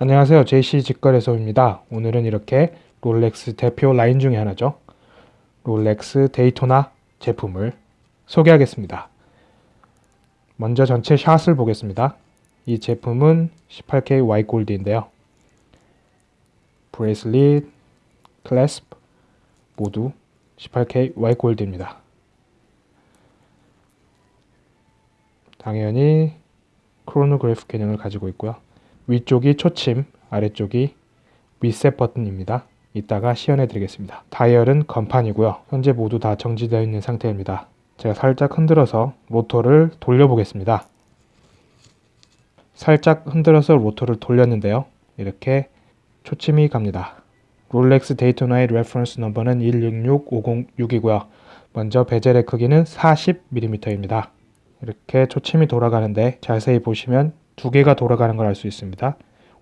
안녕하세요. JC 직거래소입니다. 오늘은 이렇게 롤렉스 대표 라인 중에 하나죠. 롤렉스 데이토나 제품을 소개하겠습니다. 먼저 전체 shot을 보겠습니다. 이 제품은 18K Y gold인데요. bracelet, clasp 모두 18K Y gold입니다. 당연히 크로노그래프 기능을 가지고 있고요 위쪽이 초침, 아래쪽이 리셋 버튼입니다. 이따가 시연해 드리겠습니다. 다이얼은 건판이고요. 현재 모두 다 정지되어 있는 상태입니다. 제가 살짝 흔들어서 로터를 돌려보겠습니다. 살짝 흔들어서 로터를 돌렸는데요. 이렇게 초침이 갑니다. 롤렉스 데이토나의 reference number는 166506이고요. 먼저 베젤의 크기는 40mm입니다. 이렇게 초침이 돌아가는데 자세히 보시면 두 개가 돌아가는 걸 알 수 있습니다.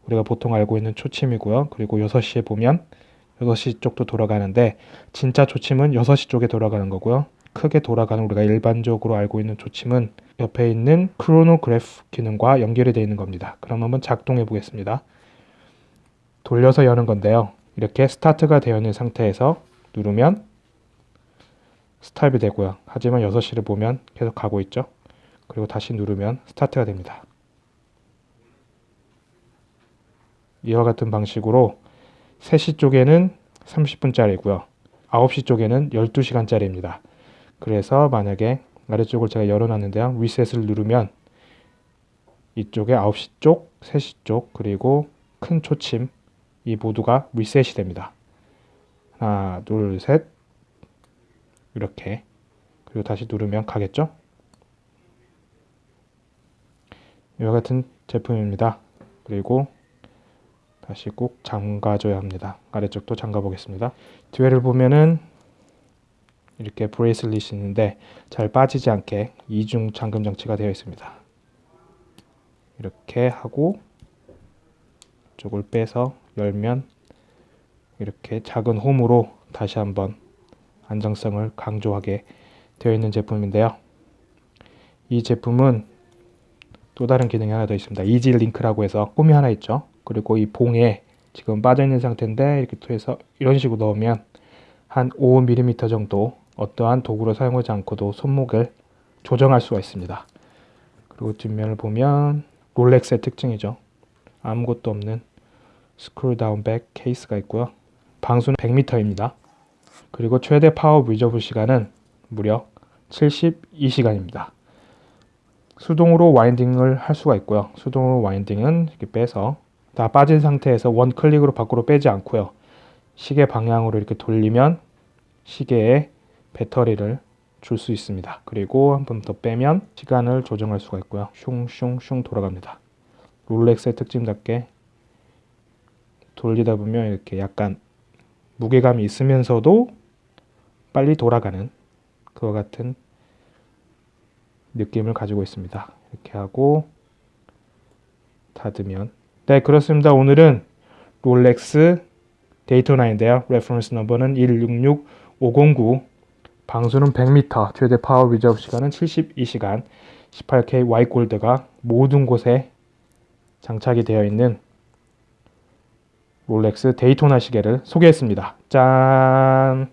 우리가 보통 알고 있는 초침이고요. 그리고 6시에 보면 6시 쪽도 돌아가는데 진짜 초침은 6시 쪽에 돌아가는 거고요. 크게 돌아가는 우리가 일반적으로 알고 있는 초침은 옆에 있는 크로노그래프 기능과 연결이 되어 있는 겁니다. 그럼 한번 작동해 보겠습니다. 돌려서 여는 건데요. 이렇게 스타트가 되어 있는 상태에서 누르면 스탑이 되고요. 하지만 6시를 보면 계속 가고 있죠. 그리고 다시 누르면 스타트가 됩니다. 이와 같은 방식으로 3시 쪽에는 30분짜리고요. 9시 쪽에는 12시간짜리입니다. 그래서 만약에 아래쪽을 제가 열어놨는데요. 리셋을 누르면 이쪽에 9시 쪽, 3시 쪽, 그리고 큰 초침 이 모두가 리셋이 됩니다. 하나, 둘, 셋 이렇게 그리고 다시 누르면 가겠죠? 이와 같은 제품입니다. 그리고 다시 꼭 잠가줘야 합니다. 아래쪽도 잠가 보겠습니다. 뒤에를 보면은 이렇게 bracelet이 있는데 잘 빠지지 않게 이중 잠금 장치가 되어 있습니다. 이렇게 하고 쪽을 빼서 열면 이렇게 작은 홈으로 다시 한번 안정성을 강조하게 되어 있는 제품인데요. 이 제품은 또 다른 기능이 하나 더 있습니다. 이지 링크라고 해서 홈이 하나 있죠. 그리고 이 봉에 지금 빠져 있는 상태인데 이렇게 통해서 이런 식으로 넣으면 한 5mm 정도 어떠한 도구를 사용하지 않고도 손목을 조정할 수가 있습니다. 그리고 뒷면을 보면 롤렉스의 특징이죠. 아무것도 없는 screw down back case가 있고요. 방수는 100m입니다. 그리고 최대 power reserve 시간은 무려 72시간입니다. 수동으로 winding을 할 수가 있고요. 수동으로 winding은 이렇게 빼서 다 빠진 상태에서 one click으로 밖으로 빼지 않고요. 시계 방향으로 이렇게 돌리면 시계에 배터리를 줄 수 있습니다. 그리고 한 번 더 빼면 시간을 조정할 수가 있고요. 슝슝슝 돌아갑니다. 롤렉스의 특징답게 돌리다 보면 이렇게 약간 무게감이 있으면서도 빨리 돌아가는 그와 같은 느낌을 가지고 있습니다. 이렇게 하고 닫으면 네 그렇습니다. 오늘은 롤렉스 데이토나인데요. reference number는 166509 방수는 100m, 최대 power reserve 시간은 72시간 18K Y gold가 모든 곳에 장착이 되어 있는 롤렉스 데이토나 시계를 소개했습니다. 짠!